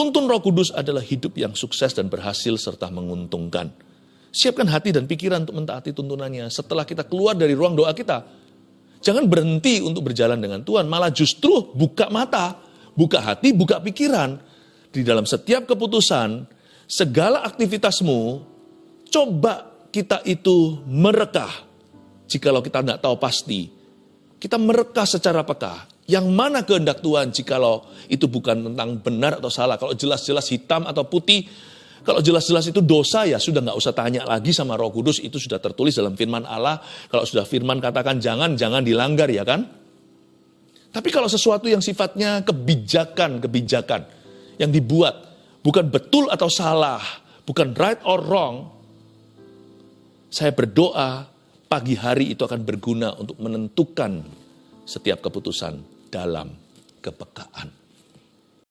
Tuntun roh kudus adalah hidup yang sukses dan berhasil serta menguntungkan. Siapkan hati dan pikiran untuk mentaati tuntunannya setelah kita keluar dari ruang doa kita. Jangan berhenti untuk berjalan dengan Tuhan, malah justru buka mata, buka hati, buka pikiran. Di dalam setiap keputusan, segala aktivitasmu, coba kita itu merekah. Jikalau kita tidak tahu pasti, kita merekah secara peka. Yang mana kehendak Tuhan jikalau itu bukan tentang benar atau salah. Kalau jelas-jelas hitam atau putih, kalau jelas-jelas itu dosa ya sudah nggak usah tanya lagi sama roh kudus. Itu sudah tertulis dalam firman Allah. Kalau sudah firman katakan jangan, jangan dilanggar ya kan. Tapi kalau sesuatu yang sifatnya kebijakan, kebijakan yang dibuat bukan betul atau salah, bukan right or wrong, saya berdoa pagi hari itu akan berguna untuk menentukan setiap keputusan dalam kepekaan.